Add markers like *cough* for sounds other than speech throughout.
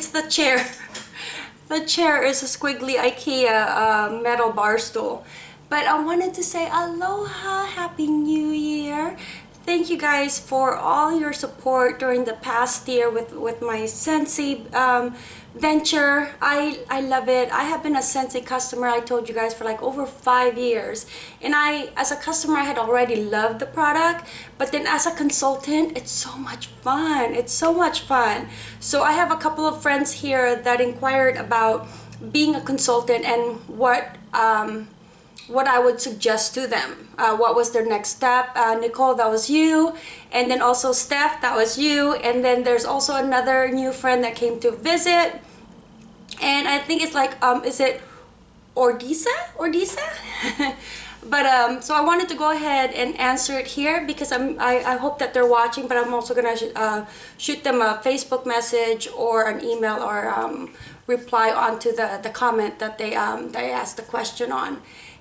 it's the chair. the chair is a squiggly Ikea uh, metal bar stool. But I wanted to say aloha, happy new year. Thank you guys for all your support during the past year with, with my Scentsy um, venture. I, I love it. I have been a Scentsy customer, I told you guys, for like over five years. And I, as a customer, I had already loved the product. But then as a consultant, it's so much fun. It's so much fun. So I have a couple of friends here that inquired about being a consultant and what um, what I would suggest to them. Uh, what was their next step? Uh, Nicole, that was you. And then also Steph, that was you. And then there's also another new friend that came to visit. And I think it's like, um, is it Ordisa? Ordisa? *laughs* but um, so I wanted to go ahead and answer it here because I'm, I, I hope that they're watching, but I'm also gonna uh, shoot them a Facebook message or an email or um, reply onto the, the comment that they, um, they asked the question on.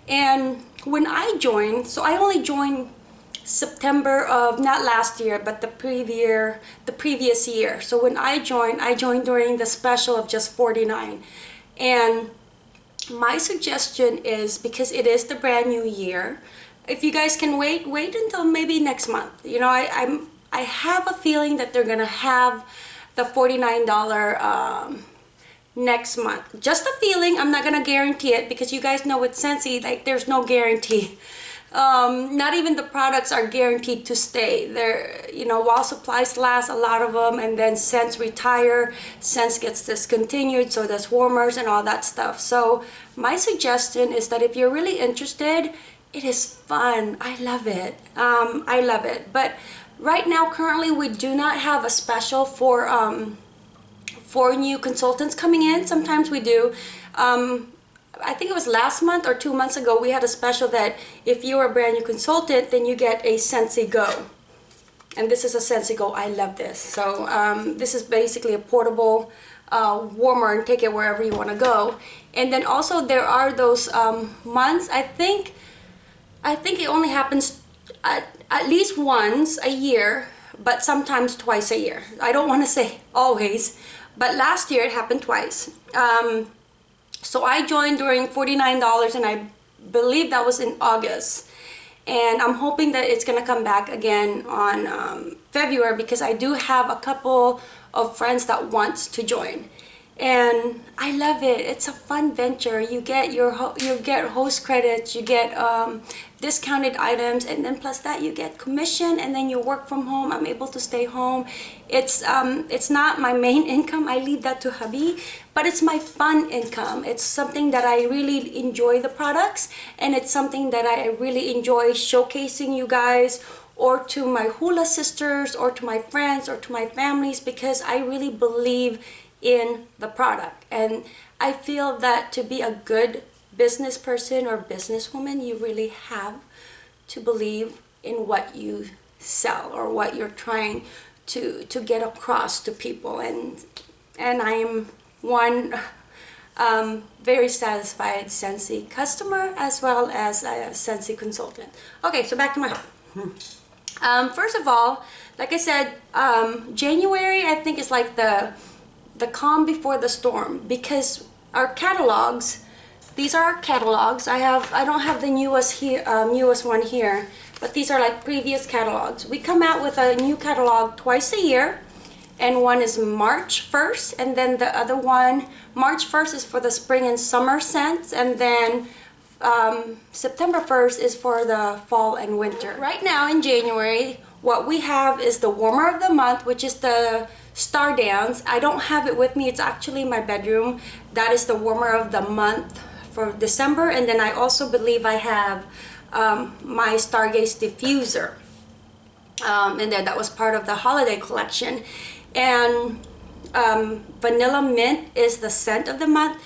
And when I joined, so I only joined September of not last year but the previous the previous year. So when I joined I joined during the special of just 49 and my suggestion is because it is the brand new year if you guys can wait wait until maybe next month. You know I, I'm I have a feeling that they're gonna have the $49 um, next month. Just a feeling. I'm not gonna guarantee it because you guys know with Scentsy, like there's no guarantee. Um, not even the products are guaranteed to stay. They're, you know, while supplies last, a lot of them, and then scents retire, scents gets discontinued, so there's warmers and all that stuff. So my suggestion is that if you're really interested, it is fun. I love it. Um, I love it. But right now, currently, we do not have a special for um, for new consultants coming in. Sometimes we do. Um, I think it was last month or two months ago, we had a special that if you're a brand new consultant, then you get a Scentsy Go. And this is a Scentsy Go. I love this. So um, this is basically a portable uh, warmer and take it wherever you want to go. And then also there are those um, months, I think, I think it only happens at, at least once a year, but sometimes twice a year. I don't want to *laughs* say always, but last year it happened twice. Um, so I joined during $49 and I believe that was in August. And I'm hoping that it's gonna come back again on um, February because I do have a couple of friends that wants to join and I love it. It's a fun venture. You get your you get host credits, you get um, discounted items, and then plus that you get commission, and then you work from home. I'm able to stay home. It's um, it's not my main *laughs* income. I leave that to hubby, but it's my fun income. It's something that I really enjoy the products, and it's something that I really enjoy showcasing you guys or to my hula sisters or to my friends or to my families because I really believe in the product and I feel that to be a good business person or businesswoman you really have to believe in what you sell or what you're trying to to get across to people and and I am one *laughs* um, very satisfied Scentsy customer as well as a Scentsy consultant. Okay, so back to my *laughs* um, first of all, like I said, um, January I think is like the the calm before the storm because our catalogs these are our catalogs. I have i don't have the newest here um, newest one here but these are like previous catalogs. We come out with a new catalog twice a year and one is march 1st and then the other one march 1st is for the spring and summer scents and then um, september 1st is for the fall and winter. Right now in january what we have is the warmer of the month which is the Star Dance. I don't have it with me. It's actually my bedroom. That is the warmer of the month for December. And then I also believe I have um, my Stargaze diffuser. Um, and then that was part of the holiday collection. And um, Vanilla Mint is the scent of the month.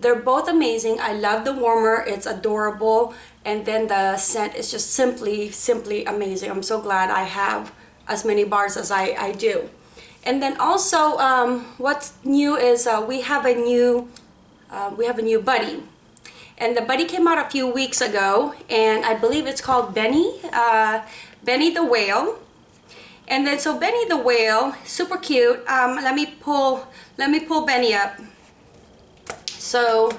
They're both amazing. I love the warmer. It's adorable. And then the scent is just simply, simply amazing. I'm so glad I have as many bars as I, I do. And then also, um, what's new is uh, we have a new, uh, we have a new buddy. And the buddy came out a few weeks ago, and I believe it's called Benny, uh, Benny the Whale. And then so Benny the whale, super cute. Um, let me pull let me pull Benny up. So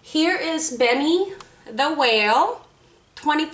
here is Benny the whale. $25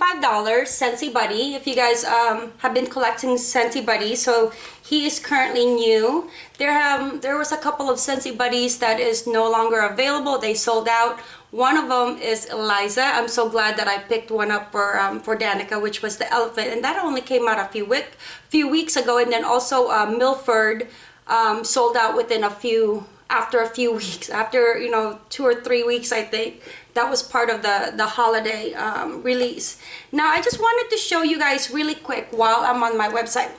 Scentsy Buddy if you guys um, have been collecting Scentsy Buddies so he is currently new. There have there was a couple of Scentsy Buddies that is no longer available. They sold out. One of them is Eliza. I'm so glad that I picked one up for um, for Danica which was the elephant. And that only came out a few week few weeks ago. And then also uh, Milford um, sold out within a few after a few *laughs* weeks after you know two or three weeks I think that was part of the the holiday um, release. Now I just wanted to show you guys really quick while I'm on my website.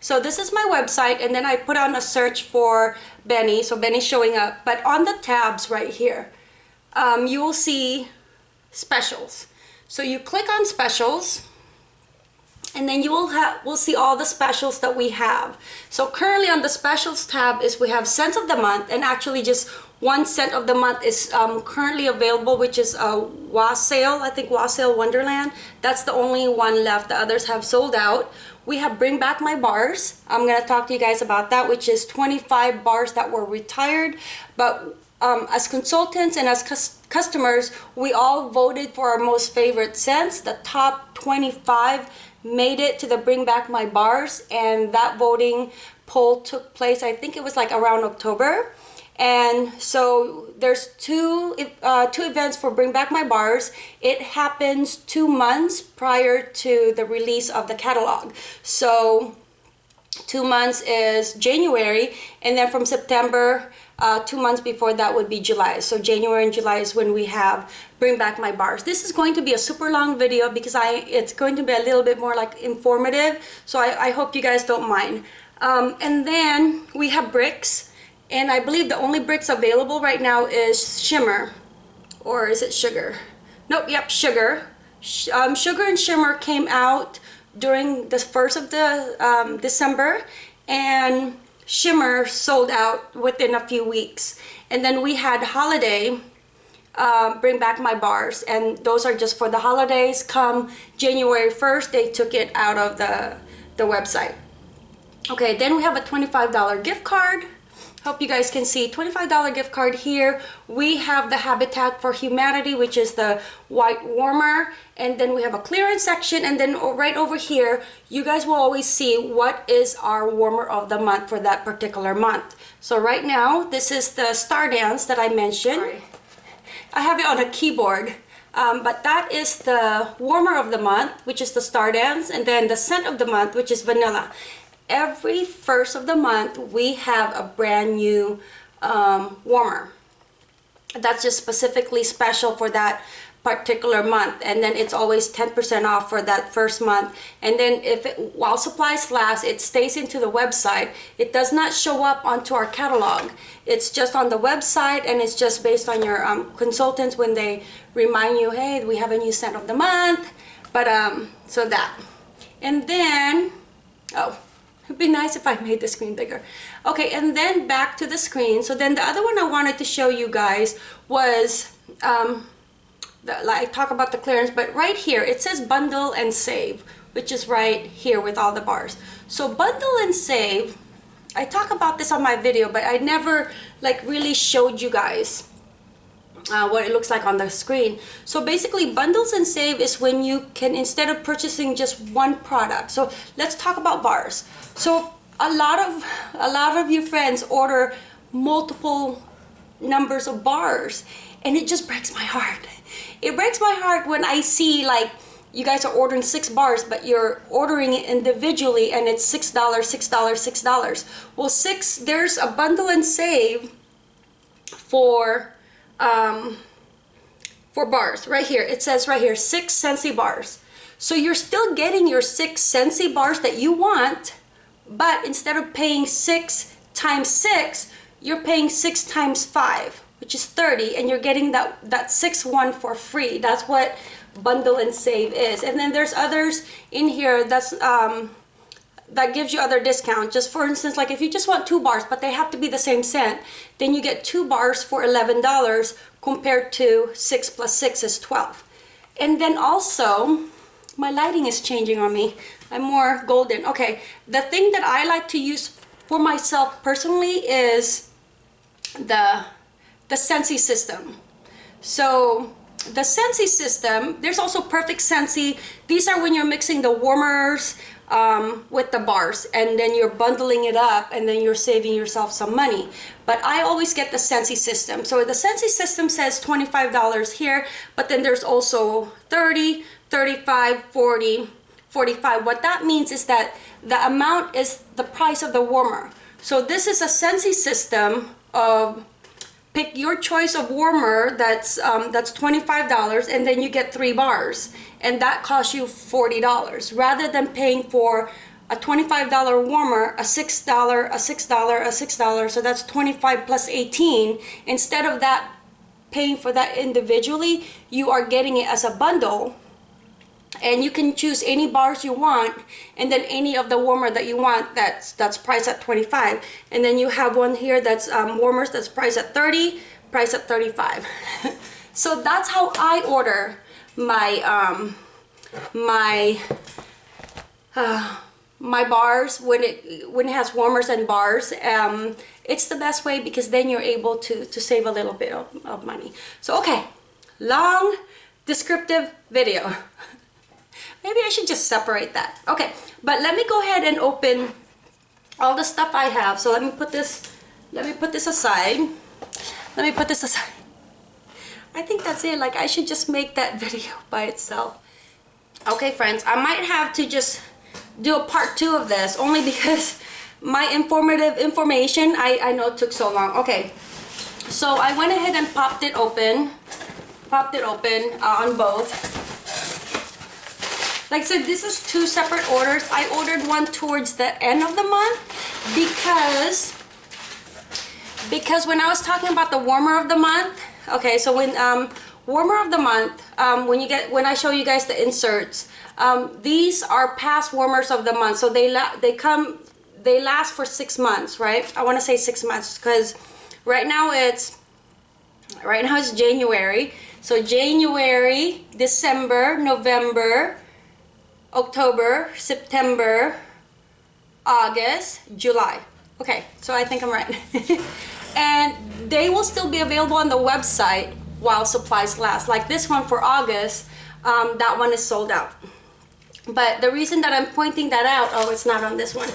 So this is my website and then I put on a search for Benny. So Benny's showing up but on the tabs right here um, you will see specials. So you click on specials and then you will have will see all the specials that we have. So currently on the specials tab is we have scent of the month and actually just one scent of the month is um, currently available which is a wassail i think wassail wonderland. That's the only one left. The others have sold out. We have bring back my bars. I'm going to talk to you guys about that which is 25 bars that were retired. But um, as consultants and as customers we all voted for our most favorite scents. The top 25 made it to the bring back my bars and that voting poll took place i think it was like around october and so there's two uh, two events for bring back my bars it happens two months prior to the release of the catalog so two months is january and then from september uh, two months before that would be July. So January and July is when we have Bring Back My Bars. This is going to be a super long video because I it's going to be a little bit more like informative. So I, I hope you guys don't mind. Um, and then we have bricks. And I believe the only bricks available right now is Shimmer. Or is it Sugar? Nope, yep, Sugar. Um, Sugar and Shimmer came out during the first of the um, December. And Shimmer sold out within a few weeks. And then we had Holiday uh, bring back my bars and those are just for the holidays. Come January 1st, they took it out of the, the website. Okay, then we have a $25 gift card hope you guys can see. $25 gift card here. We have the habitat for humanity which is the white warmer. And then we have a clearance section. And then right over here you guys will always see what is our warmer of the month for that particular month. So right now this is the star dance that i mentioned. Sorry. i have it on a keyboard. Um, but that is the warmer of the month which is the star dance. And then the scent of the month which is vanilla every first of the month we have a brand new um, warmer. That's just specifically special for that particular month. And then it's always 10% off for that first month. And then if it, while supplies last it stays into the website. It does not show up onto our catalog. It's just on the website and it's just based on your um, consultants when they remind you hey we have a new scent of the month. But um so that. And then oh It'd be nice if I made the screen bigger. Okay, and then back to the screen. So then the other one I wanted to show you guys was, um, the, like talk about the clearance, but right here it says bundle and save, which is right here with all the bars. So bundle and save, I talk about this on my video, but I never like really showed you guys uh, what it looks like on the screen. So basically bundles and save is when you can instead of purchasing just one product. So let's talk about bars. So a lot of a lot of your friends order multiple numbers of bars and it just breaks my heart. It breaks my heart when I see like you guys are ordering six bars but you're ordering it individually and it's six dollars six dollars six dollars well six there's a bundle and save for um, for bars right here. It says right here six Scentsy bars. So you're still getting your six Scentsy bars that you want but instead of paying six times six you're paying six times five which is 30 and you're getting that that six one for free. That's what bundle and save is. And then there's others in here. That's um that gives you other discount just for instance like if you just want two bars but they have to be the same scent then you get two bars for $11 compared to six plus six is 12 and then also my lighting is changing on me. I'm more golden. Okay, the thing that I like to use for myself personally is the, the Scentsy system. So the Scentsy system, there's also Perfect Scentsy. These are when you're mixing the warmers um, with the bars and then you're bundling it up and then you're saving yourself some money. But I always get the Scentsy system. So the Scentsy system says $25 here, but then there's also 30, 35, 40, 45. What that means is that the amount is the price of the warmer. So this is a Scentsy system of pick your choice of warmer that's um, that's $25 and then you get three bars and that costs you $40 rather than paying for a $25 warmer a $6 a $6 a $6 so that's 25 plus 18 instead of that paying for that individually you are getting it as a bundle and you can choose any bars you want and then any of the warmer that you want that's that's priced at 25 and then you have one here that's um, warmers that's priced at 30 priced at 35 *laughs* so that's how I order my um, my uh, my bars when it when it has warmers and bars. Um, it's the best way because then you're able to to save a little bit of, of money. So okay long descriptive video *laughs* Maybe I should just separate that. Okay, but let me go ahead and open all the stuff I have. So let me put this, let me put this aside. Let me put this aside. I think that's it. Like I should just make that *laughs* video by itself. Okay, friends, I might have to just do a part two of this only because *laughs* my informative information, I, I know took so long. Okay, so I went ahead and popped it open, popped it open uh, on both. Like I said, this is two separate orders. I ordered one towards the end of the month because because when I was talking about the warmer of the month, okay, so when um, warmer of the month, um, when you get when I show you guys the inserts, um, these are past warmers of the month. So they they come they last for six months, right? I want to say six months because right now it's right now it's January. So January, December, November, October, September, August, July. Okay, so I think I'm right. *laughs* and they will still be available on the website while supplies last. Like this one for August, um, that one is sold out. But the reason that I'm pointing that out, oh, it's not on this one.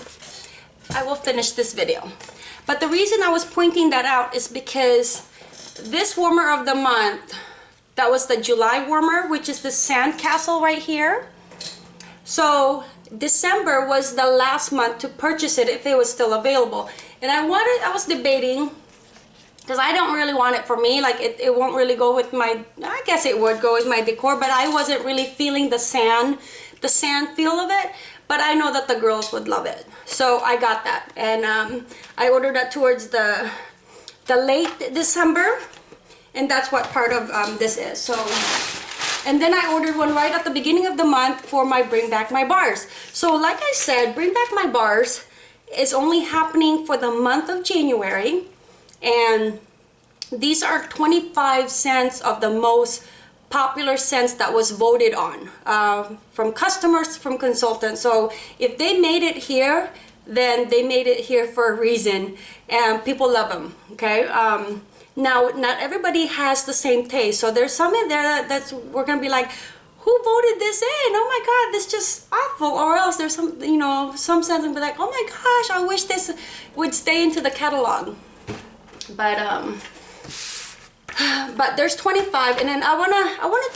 I will finish this video. But the reason I was pointing that out is because this warmer of the month, that was the July warmer, which is the Sandcastle right here. So December was the last month to purchase it if it was still available. And I wanted, I was debating because I don't really want it for me. Like it, it won't really go with my, I guess it would go with my decor, but I wasn't really feeling the sand, the sand feel of it. But I know that the girls would love it. So I got that. And um, I ordered that towards the, the late December. And that's what part of um, this is. So and then I ordered one right at the beginning of the month for my Bring Back My Bars. So like I said, Bring Back My Bars is only happening for the month of January. And these are 25 scents of the most popular scents that was voted on uh, from customers, from consultants. So if they made it here, then they made it here for a reason and people love them, okay? Um, now, not everybody has the same taste. So there's some in there that, that's we're gonna be like, who voted this in? Oh my God, this just awful. Or else there's some, you know, some sense and be like, oh my gosh, I wish this would stay into the catalog. But um, *sighs* but there's 25, and then I wanna, I wanna,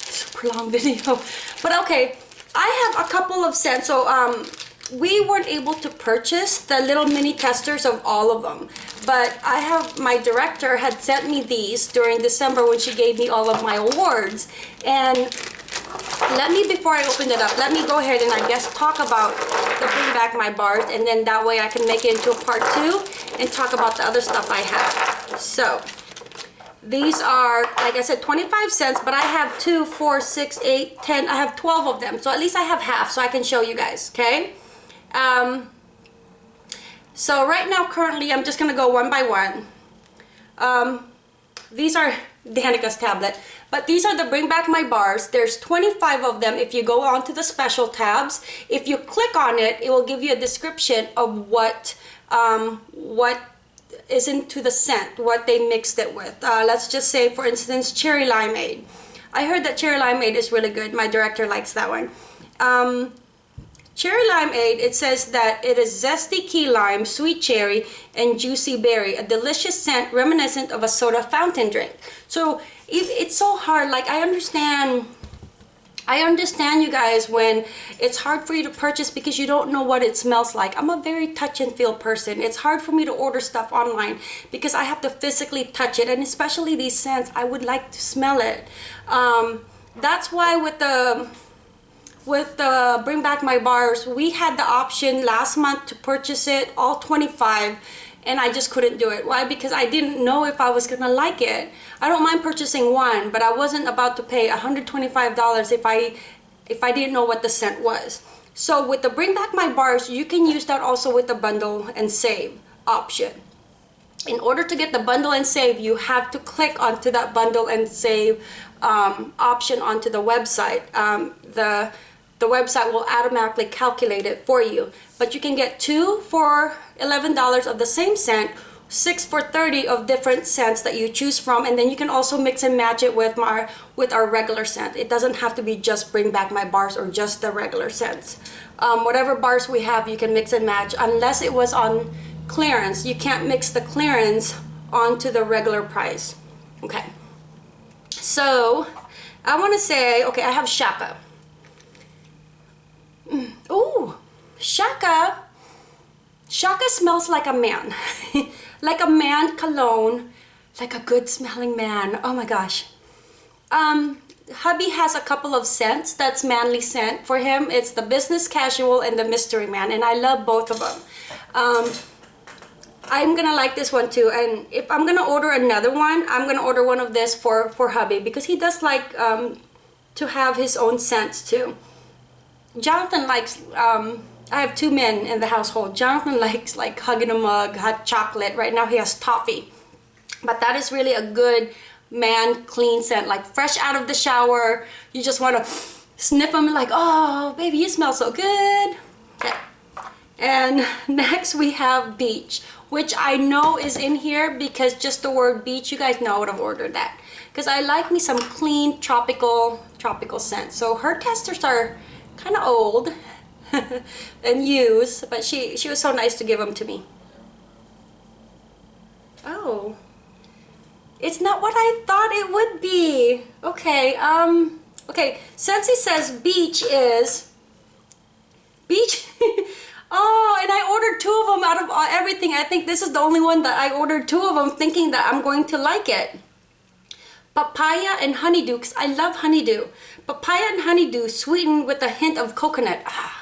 super long *laughs* video. But okay, I have a couple of scents. So um, we weren't able to purchase the little mini testers of all of them. But I have my director had sent me these during December when she gave me all of my awards. And let me before I open it up let me go ahead and I guess talk about the bring back my bars and then that way I can make it into a part two and talk about the other stuff I have. So these are like I said 25 scents but I have two four six eight ten I have 12 of them. So at least I have half so I can show you guys okay um, so right now, currently, I'm just going to go one by one. Um, these are *laughs* Danica's tablet. But these are the Bring Back My Bars. There's 25 of them if you go onto the special tabs. If you click on it, it will give you a description of what um, what is into the scent, what they mixed it with. Uh, let's just say, for instance, cherry limeade. I heard that cherry limeade is really good. My director likes that one. Um, cherry limeade, it says that it is zesty key lime, sweet cherry, and juicy berry. A delicious scent reminiscent of a soda fountain drink. So it, it's so hard. Like I understand I understand you guys when it's hard for you to purchase because you don't know what it smells like. I'm a very touch and feel person. It's hard for me to order stuff online because I have to physically touch it and especially these scents, I would like to smell it. Um, that's why with the with the bring back my bars we had the option last month to purchase it all 25 and I just couldn't do it. Why? Because I didn't know if I was gonna like it. I don't mind purchasing one, but I wasn't about to pay $125 if I if I didn't know what the scent was. So with the bring back my bars, you can use that also with the bundle and save option. In order to get the bundle and save, you have to click onto that bundle and save um, option onto the website. Um, the the website will automatically calculate it for you. But you can get two for $11 of the same scent, six for 30 of different scents that you choose from, and then you can also mix and match it with my with our regular scent. It doesn't have to be just bring back my bars or just the regular scents. Um, whatever bars we have, you can mix and match unless it was on clearance. You can't mix the clearance onto the regular price. Okay. So I want to say, okay, I have Shaka. Mm. Ooh, Shaka. Shaka smells like a man. *laughs* like a man cologne. Like a good smelling man. Oh my gosh. Um, hubby has a couple of scents that's manly scent for him. It's the business casual and the mystery man. And I love both of them. Um, I'm gonna like this one too and if I'm gonna order another one I'm gonna order one of this for for hubby because he does like um, to have his own scents too Jonathan likes, um, I have two men in the household. Jonathan *laughs* likes like hugging a mug, hot chocolate. Right now he has toffee. But that is really a good man clean scent, like fresh out of the shower. You just want to sniff them like, oh, baby, you smell so good. Okay. And *laughs* next we have beach, which I know is in here because just the word beach, you guys know I would have ordered that. Because I like me some clean tropical, tropical scent. So her testers are kind of old *laughs* and use but she, she was so nice to give them to me. Oh, it's not what I thought it would be. Okay, um, okay, Scentsy says beach is, beach, *laughs* oh, and I ordered two of them out of everything. I think this is the only one that I ordered two of them thinking that I'm going to like it papaya and honeydew because I love honeydew. Papaya and honeydew sweetened with a hint of coconut. Ah,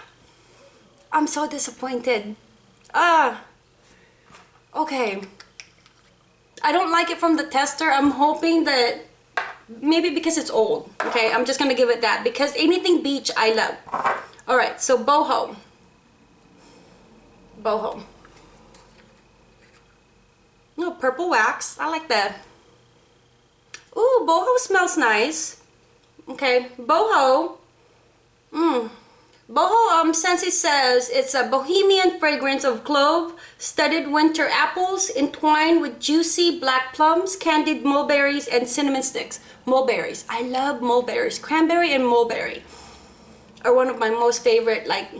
I'm so disappointed. Ah, okay. I don't like it from the tester. I'm hoping that maybe because it's old. Okay, I'm just gonna give it that because anything beach I love. All right, so boho. Boho. No, purple wax. I like that. Ooh, boho smells nice. Okay, boho. Mmm. Boho um, Scentsy says it's a bohemian fragrance of clove, studded winter apples entwined with juicy black plums, candied mulberries, and cinnamon sticks. Mulberries. I love mulberries. Cranberry and mulberry are one of my most favorite like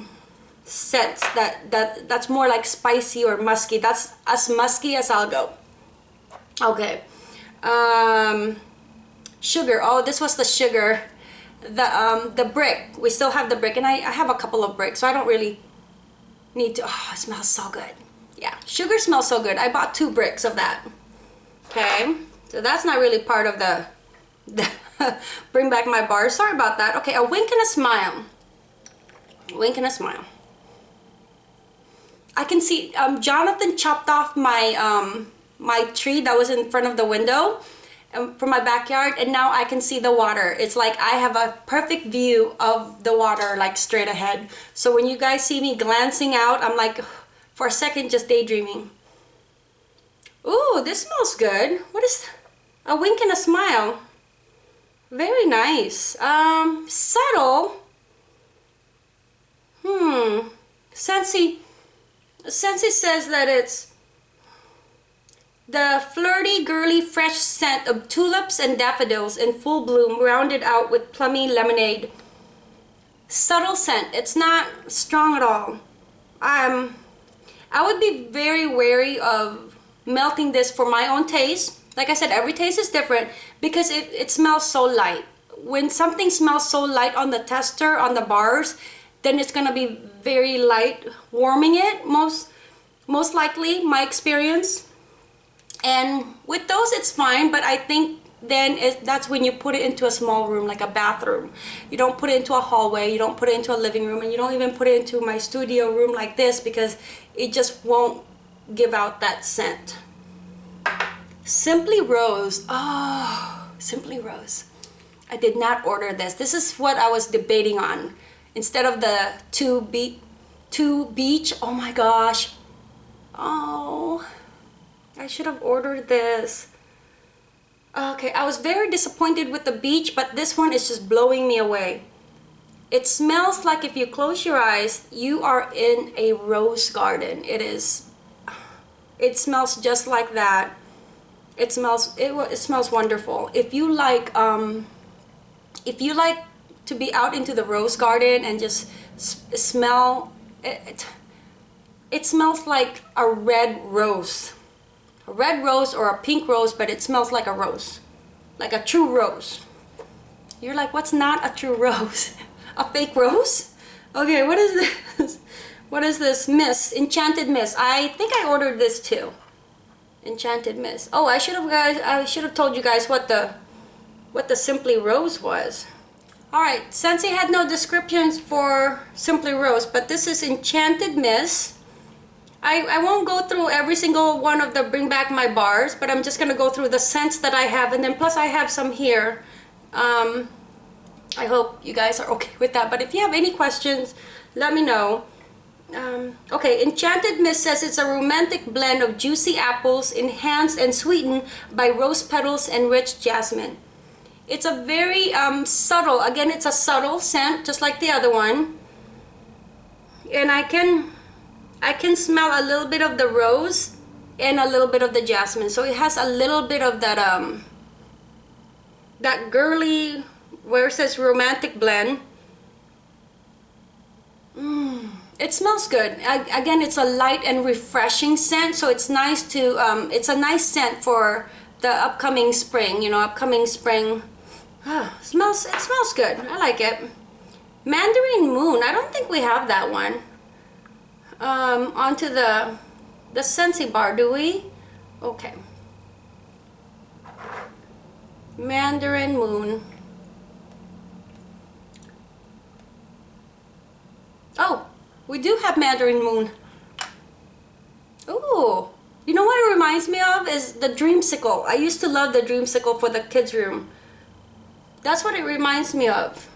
scents that, that that's more like spicy or musky. That's as musky as I'll go. Okay um, sugar oh this was the sugar the um, the brick. We still have the brick and I, I have a couple of bricks so I don't really need to oh it smells so good. Yeah sugar smells so good. I bought two bricks of that. Okay so that's not really part of the, *laughs* the bring back my bar. Sorry about that. Okay a wink and a smile. A wink and a smile. I can see um, Jonathan chopped off my um, my tree that was in front of the window from my backyard and now I can see the water. It's like I have a perfect view of the water like straight ahead. So when you guys see me glancing out, I'm like *sighs* for a second just daydreaming. Ooh, this smells good. What is a wink and a smile. Very nice. Um, subtle. Hmm. Scentsy, Scentsy says that it's the flirty, girly, fresh scent of tulips and daffodils in full bloom, rounded out with plummy lemonade. Subtle scent. It's not strong at all. Um, I would be very wary of melting this for my own taste. Like I said, every taste is different because it, it smells so light. When something smells so light on the tester, on the bars, then it's gonna be very light warming it most most likely my experience and with those it's fine but I think then it, that's when you put it into a small room like a bathroom. You don't put it into a hallway you don't put it into a living room and you don't even put it into my studio room like this because it just won't give out that scent. Simply Rose. Oh Simply Rose. I did not order this. This is what I was debating on. Instead of the two beach two beach oh my gosh. Oh I should have ordered this Okay, I was very disappointed with the beach, but this one is just blowing me away. It smells like if you close your eyes, you are in a rose garden. It is, *sighs* it smells just like that. It smells, it, it smells wonderful. If you like, um, if you like to be out into the rose garden and just smell, it, it smells like a red rose a red rose or a pink rose, but it smells like a rose, like a true rose. You're like, what's not a true *laughs* rose? a fake rose? Okay, what is this? *laughs* What is this? Mist, Enchanted Mist. I think I ordered this too. Enchanted Mist. Oh, I should have guys. I should have told you guys what the what the Simply Rose was. All right, Scentsy had no descriptions for Simply Rose, but this is Enchanted Mist. I, I won't go through every single one of the bring back my bars but I'm just gonna go through the scents that I have and then plus I have some here. Um, I hope you guys are *laughs* okay with that but if you have any questions let me know. Um, okay Enchanted Mist says it's a romantic blend of juicy apples enhanced and sweetened by rose petals and rich jasmine. It's a very um, subtle again it's a subtle scent just like the other one. And I can I can smell a little bit of the rose and a little bit of the jasmine. So it has a little bit of that um that girly where it says romantic blend. Mm, it smells good. I, again, it's a light and refreshing scent, so it's nice to um, it's a nice scent for the upcoming spring. You know, upcoming spring. Ah, smells it smells good. I like it. Mandarin Moon. I don't think we have that one um, onto the the Scentsy bar, do we? Okay. Mandarin Moon. Oh, we do have Mandarin Moon. Ooh, you know what it reminds me of is the Dreamsicle. I used to love the Dreamsicle for the kids' room. That's what it reminds me of.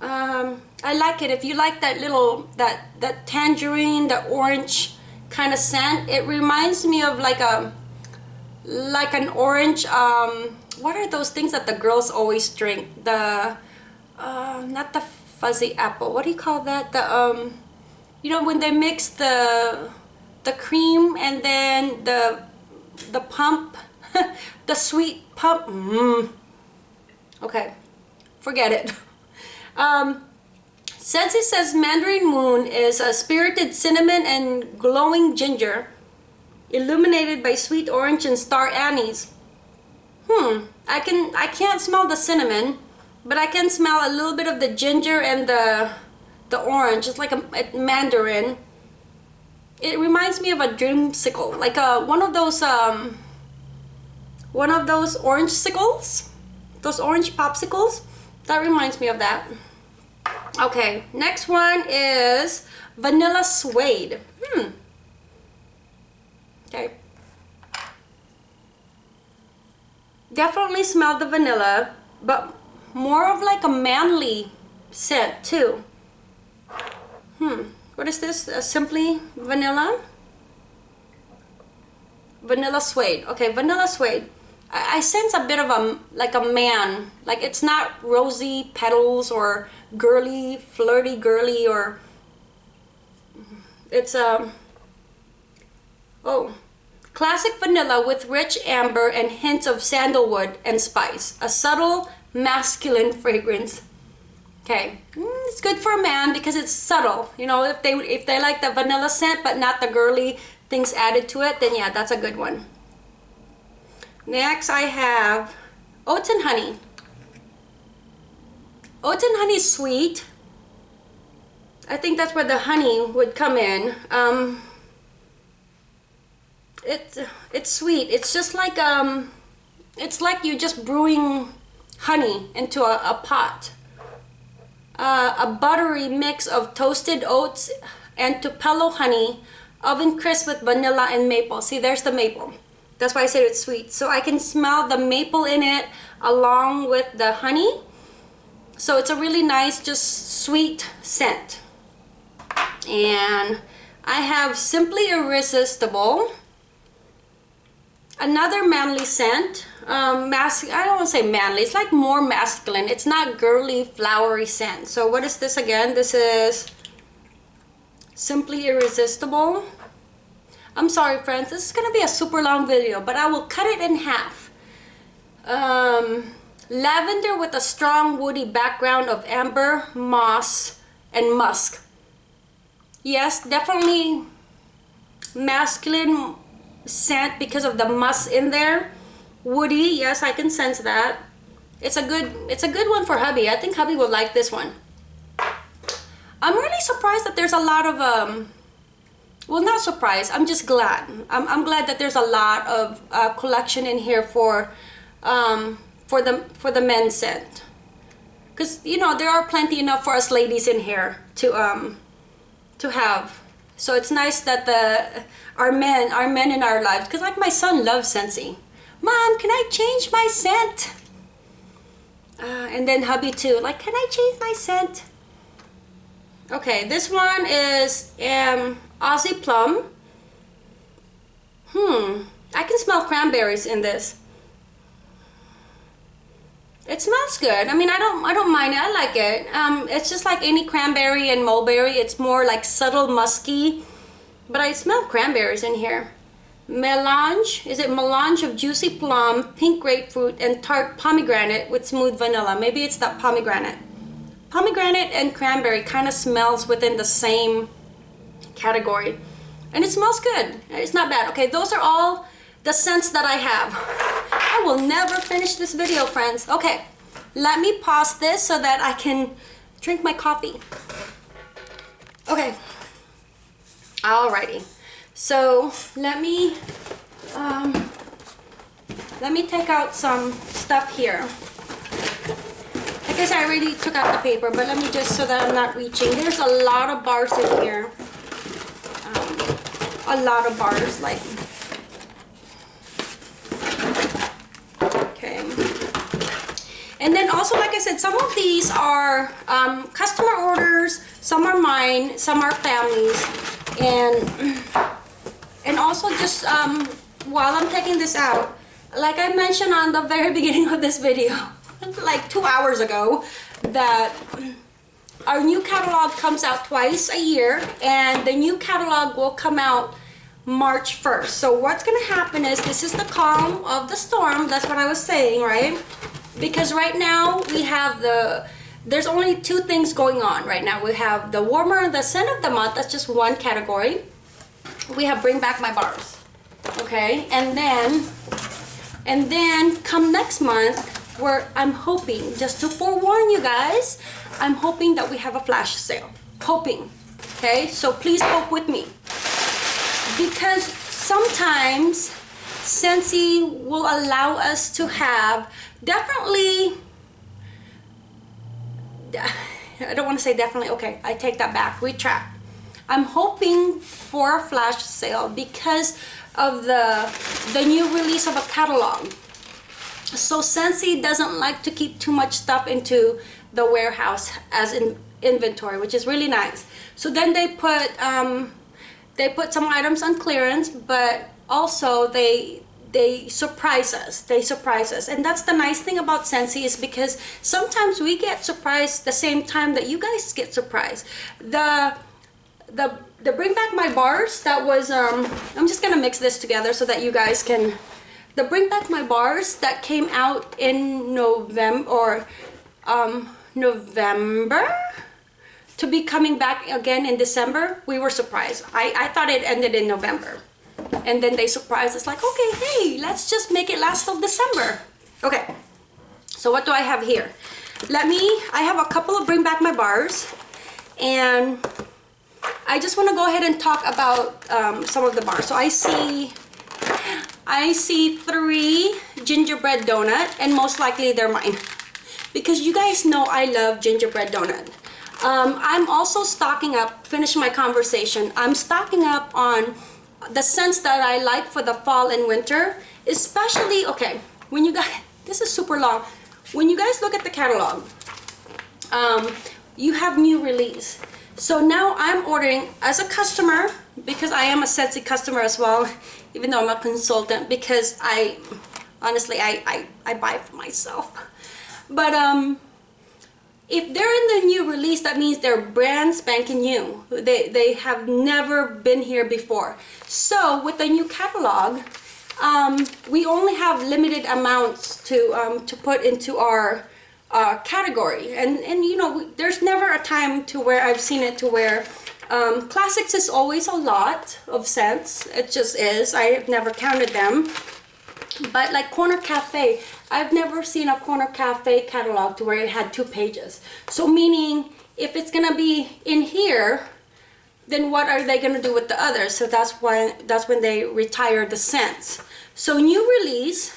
Um, I like it. If you like that little, that, that tangerine, the orange kind of scent, it reminds me of like a, like an orange, um, what are those things that the girls always drink? The, uh, not the fuzzy apple. What do you call that? The, um, you know, when they mix the, the cream and then the, the pump, *laughs* the sweet pump. Mm. Okay, forget it. *laughs* Um, it says Mandarin Moon is a spirited cinnamon and glowing ginger, illuminated by sweet orange and star anise. Hmm, I can I can't smell the cinnamon, but I can smell a little bit of the ginger and the the orange. It's like a, a mandarin. It reminds me of a dreamsicle, like a one of those um one of those orange sickles, those orange popsicles. That reminds me of that. Okay, next one is Vanilla Suede. Hmm. Okay. Definitely smell the vanilla, but more of like a manly scent too. Hmm. What is this? Uh, simply vanilla? Vanilla suede. Okay, vanilla suede. I, I sense a bit of a like a man like it's not rosy petals or girly flirty girly or it's um oh classic vanilla with rich amber and hints of sandalwood and spice. A subtle masculine fragrance. Okay. Mm, it's good for a man because it's subtle. You know if they if they like the vanilla scent but not the girly things added to it then yeah that's a good one. Next I have oats and honey oats and honey sweet I think that's where the honey would come in um, it's it's sweet it's just like um it's like you're just brewing honey into a, a pot uh, a buttery mix of toasted oats and Tupelo honey, oven crisp with vanilla and maple. See, there's the maple. That's why I said it's sweet. So I can smell the maple in it along with the honey. So it's a really nice, just sweet scent. And I have Simply Irresistible. Another manly scent um, mas I don't want to say manly. It's like more masculine. It's not girly, flowery scent. So what is this again? This is Simply Irresistible. I'm sorry, friends. This is going to be a super long video, but I will cut it in half. Um, lavender with a strong woody background of amber, moss, and musk. Yes, definitely masculine scent because of the musk in there. Woody yes i can sense that. It's a good it's a good one for hubby. I think hubby will like this one. I'm really surprised that there's a lot of um well not surprised. I'm just glad. I'm, I'm glad that there's a lot of uh, collection in here for um for the for the men's scent because you know there are plenty enough for us ladies in here to um to have so it's nice that the our men our men in our lives because like my son loves Scentsy Mom, can I change my scent? Uh, and then hubby too, like, can I change my scent? Okay, this one is um, Aussie Plum. Hmm, I can smell cranberries in this. It smells good. I mean, I don't, I don't mind it. I like it. Um, it's just like any cranberry and mulberry. It's more like subtle musky, but I smell cranberries in here melange is it melange of juicy plum pink grapefruit and tart pomegranate with smooth vanilla maybe it's that pomegranate pomegranate and cranberry kind of smells within the same category and it smells good it's not bad okay those are all the scents that I have *laughs* I will never finish this video friends okay let me pause this so that I can drink my coffee okay alrighty so let me um, let me take out some stuff here. I guess I already took out the paper, but let me just so that I'm not reaching. There's a lot of bars in here. Um, a lot of bars, like okay. And then also, like I said, some of these are um, customer orders, some are mine, some are families, and and also just um, while I'm taking this out like I mentioned on the very *laughs* beginning of this video *laughs* like two hours ago that our new catalog comes out twice a year and the new catalog will come out March 1st so what's gonna happen is this is the calm of the storm that's what I was saying right because right now we have the there's only two things going on right now. We have the warmer and the scent of the month that's just one category. We have bring back my bars okay? And then and then come next month where I'm hoping just to forewarn you guys I'm hoping that we have a flash sale. Hoping okay? So please hope with me. Because sometimes Scentsy will allow us to have definitely *laughs* I don't want to say definitely okay I take that back retract I'm hoping for a flash sale because of the the new release of a catalog. So Scentsy doesn't like to keep too much stuff into the warehouse as in inventory which is really nice. So then they put um, they put some items on clearance but also they they surprise us. They surprise us. And that's the nice thing about Scentsy is because sometimes we get surprised the same time that you guys get surprised. The the the bring back my bars that was um I'm just gonna mix this together so that you guys can the bring back my bars that came out in November or um November to be coming back again in December, we were surprised. I, I thought it ended in November. And then they surprised us like, okay, hey, let's just make it last till December. Okay, so what do I have here? Let me, I have a couple of bring back my bars and I just want to go ahead and talk about um, some of the bars. So I see, I see three gingerbread donut and most likely they're mine because you guys know I love gingerbread donut. Um, I'm also stocking up, finish my conversation, I'm stocking up on the scents that I like for the fall and winter, especially, okay, when you guys, *laughs* this is super long, when you guys look at the catalog, um, you have new release. So now I'm ordering as a customer, because I am a Scentsy customer as well, *laughs* even though I'm a consultant, because I, honestly, I, I, I buy for myself. But um, if they're in the new release, that means they're brand spanking new. They, they have never been here before. So with the new catalog, um, we only have limited amounts to, um, to put into our uh, category. And, and you know, there's never a time to where I've seen it to where um, classics is always a lot of scents. It just is. I have never counted them. But like Corner Cafe, I've never seen a Corner Cafe catalog to where it had two pages. So meaning if it's gonna be in here, then what are they gonna do with the others? So that's why that's when they retire the scents. So new release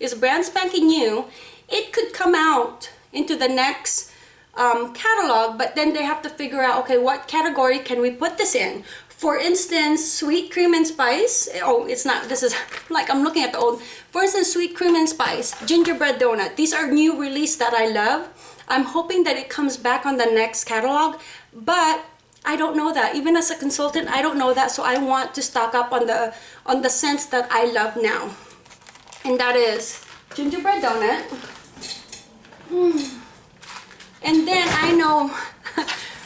is brand spanking new. It could come out into the next um, catalog, but then they have to figure out, okay, what category can we put this in? For instance, sweet cream and spice. Oh, it's not, this is *laughs* like I'm looking at the old. For instance, sweet cream and spice, gingerbread donut. These are new release that I love. I'm hoping that it comes back on the next catalog, but I don't know that. Even as a consultant, I don't know that. So I want to stock up on the on the scents that I love now. And that is gingerbread donut. Mm. And then I know *laughs*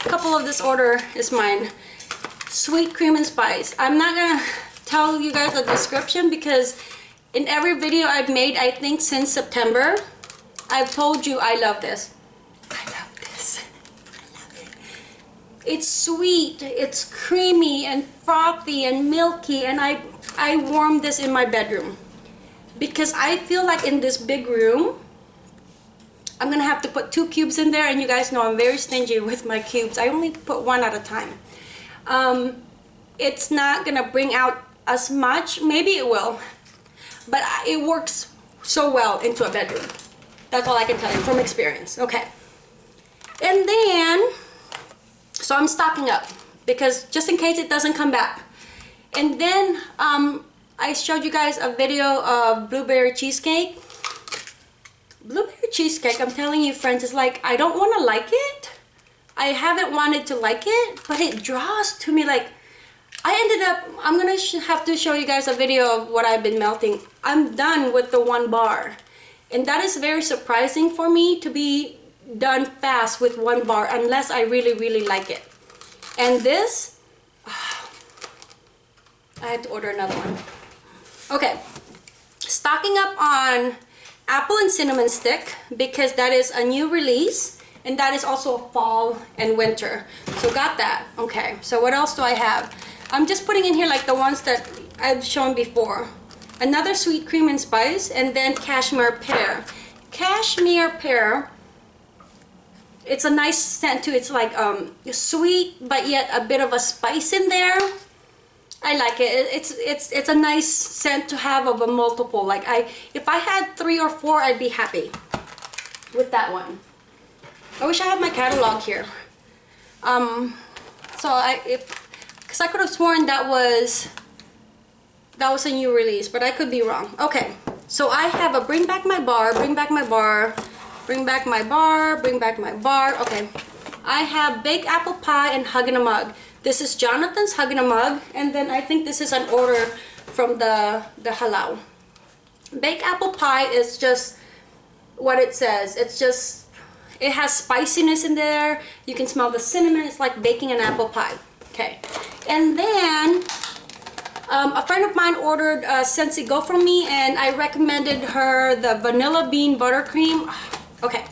a couple of this order is mine sweet cream and spice. I'm not gonna tell you guys the description because in every video I've made, I think since September, I've told you I love this. I love this. I love it. It's sweet, it's creamy and frothy and milky and I, I warm this in my bedroom because I feel like in this big room, I'm gonna have to put two cubes in there and you guys know I'm very stingy with my cubes. I only put one at a time um, it's not gonna bring out as much. Maybe it will. But it works so well into a bedroom. That's all I can tell you from experience. Okay. And then so I'm stocking up because just in case it doesn't come back. And then um, I showed you guys a video of blueberry cheesecake. Blueberry cheesecake I'm telling you friends is like I don't want to like it I haven't wanted to like it, but it draws to me like, I ended up, I'm gonna have to show you guys a video of what I've been melting. I'm done with the one bar. And that is very surprising for me to be done fast with one bar unless I really, really like it. And this, oh, *sighs* I had to order another one. Okay, stocking up on apple and cinnamon stick because that is a new release and that is also fall and winter. So got that. Okay. So what else do I have? I'm just putting in here like the ones that I've shown before. Another sweet cream and spice and then cashmere pear. Cashmere pear it's a nice scent too. It's like um sweet but yet a bit of a spice in there. I like it. It's it's it's a nice scent to have of a multiple. Like I, if I had three or four, I'd be happy with that one. I wish I had my catalog here. Um, so I, if, cause I could have sworn that was, that was a new release, but I could be wrong. Okay, so I have a bring back my bar, bring back my bar, bring back my bar, bring back my bar. Okay, I have baked apple pie and hug in a mug. This is Jonathan's hug in a mug, and then I think this is an order from the the halal. baked apple pie is just what it says. It's just, it has spiciness in there. You can smell the cinnamon. It's like baking an apple pie. Okay. And then um, a friend of mine ordered uh, Scentsy Go from me and I recommended her the vanilla bean buttercream. *sighs* Okay.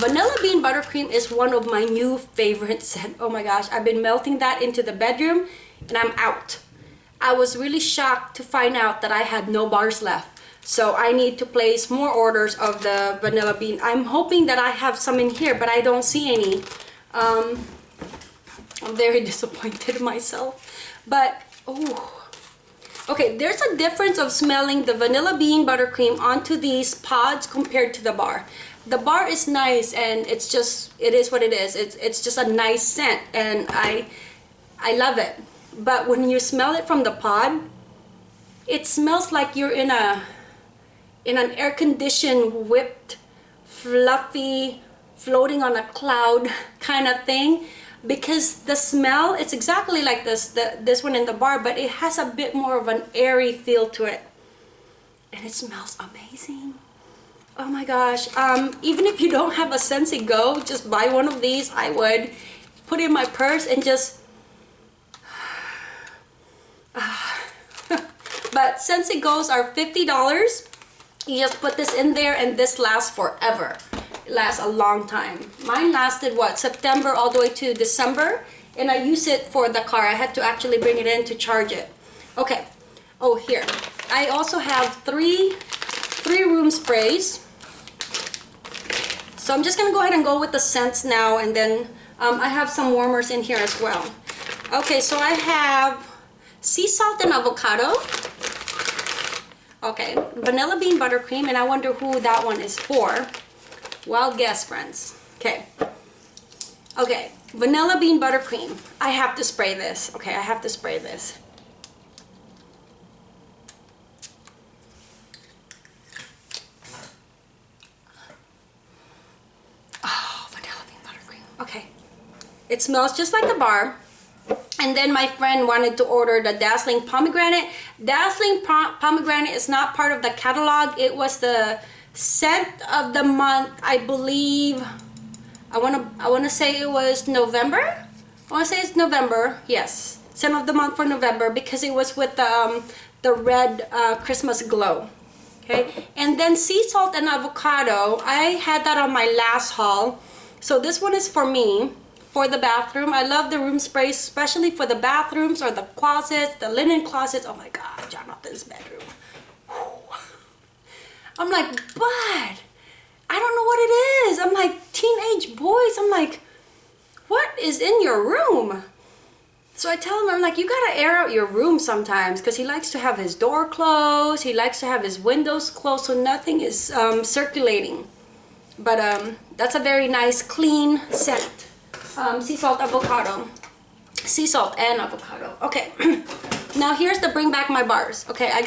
Vanilla bean buttercream is one of my new favorite scent. Oh my gosh, I've been melting that into the bedroom and I'm out. I was really shocked to find out that I had no bars left. So I need to place more orders of the vanilla bean. I'm hoping that I have some in here, but I don't see any. Um, I'm very *laughs* disappointed in myself. But, oh. Okay, there's a difference of smelling the vanilla bean buttercream onto these pods compared to the bar. The bar is nice and it's just, it is what it is. It's, it's just a nice scent and I, I love it but when you smell it from the pod it smells like you're in a in an air-conditioned whipped fluffy floating on a cloud *laughs* kind of thing. Because the smell it's exactly like this the, this one in the bar but it has a bit more of an airy feel to it. And it smells amazing. Oh my gosh. Um, even if you don't have a Scentsy Go just buy one of these. I would. Put in my purse and just *sighs* *laughs* but Scentsy Go's are $50 you just put this in there and this lasts forever. It lasts a long time. Mine lasted what September all the way to December and I use it for the car. I had to actually bring it in to charge it. Okay. Oh here. I also have three three room sprays. So I'm just gonna go ahead and go with the scents now and then um, I have some warmers in here as well. Okay so I have sea salt and avocado okay vanilla bean buttercream and I wonder who that one is for. Wild guess friends. Okay. Okay vanilla bean buttercream. I have to spray this. Okay I have to spray this. Oh vanilla bean buttercream. Okay. It smells just like the bar and then my friend wanted to order the dazzling pomegranate. Dazzling pomegranate is not part of the catalog. It was the scent of the month i believe i want to i want to say it was november? I want to say it's november yes. Scent of the month for november because it was with the um, the red uh, christmas glow okay? And then sea salt and avocado. I had that on my last haul. So this one is for me for the bathroom. I love the room sprays, especially for the bathrooms or the closets, the linen closets. Oh my God, Jonathan's bedroom. I'm like, but I don't know what it is. I'm like, teenage boys. I'm like, what is in your room? So I tell him, I'm like, you gotta air out your room sometimes because he likes to have his door closed. He likes to have his windows closed so nothing is um, circulating. But um, that's a very nice, clean scent um, sea salt avocado. Sea salt and avocado. Okay. *clears throat* Now here's the bring back my bars. Okay I